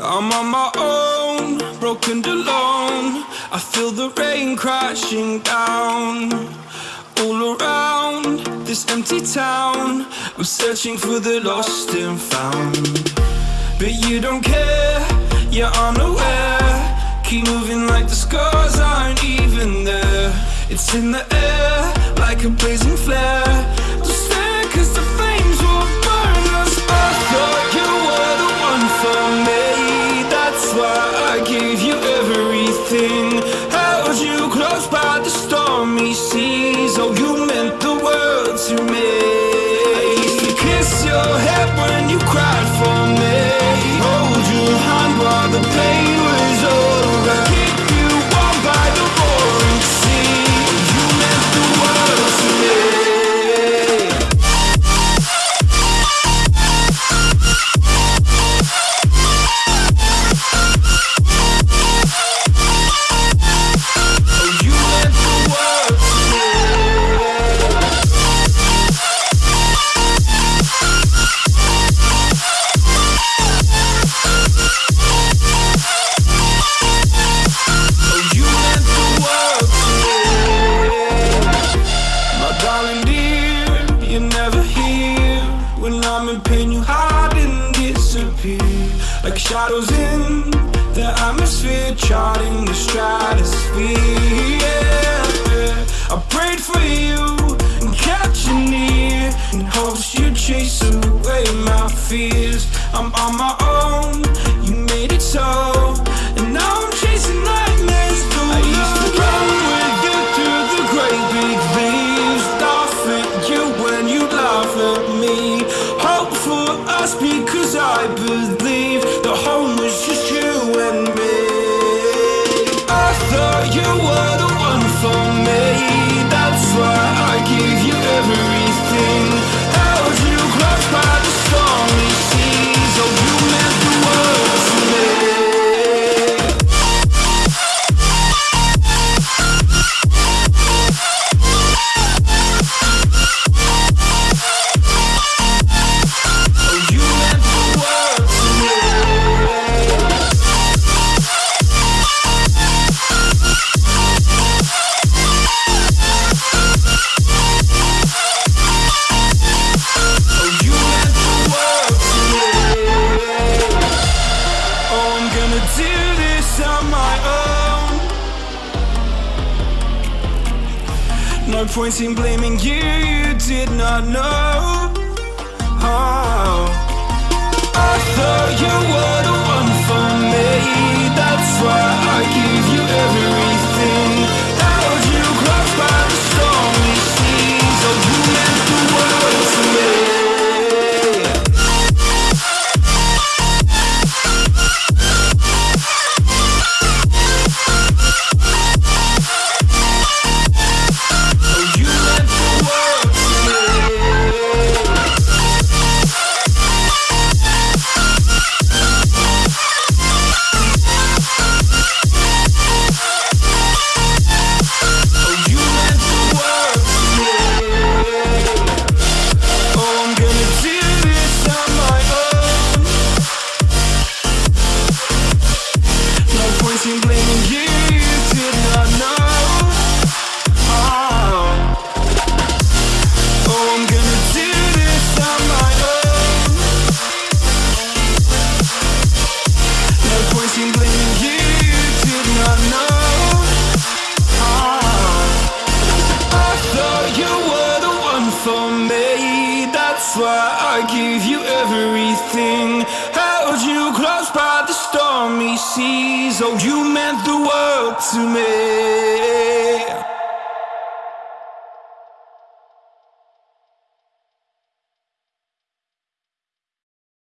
I'm on my own, broken alone. I feel the rain crashing down all around this empty town. I'm searching for the lost and found, but you don't care. You're unaware. Keep moving like the scars aren't even there. It's in the air like a blazing flare. Everything. Held you close by the stormy seas. Oh, you meant the world to me. I used to kiss your head when you cried for me. I'm in pain, you hide and disappear. Like shadows in the atmosphere, charting the stratosphere. Yeah. I prayed for you and kept you near in hopes you'd chase away my fears. I'm on my own, No point in blaming you, you did not know. Gave you everything. Held you close by the stormy seas. Oh, you meant the world to me.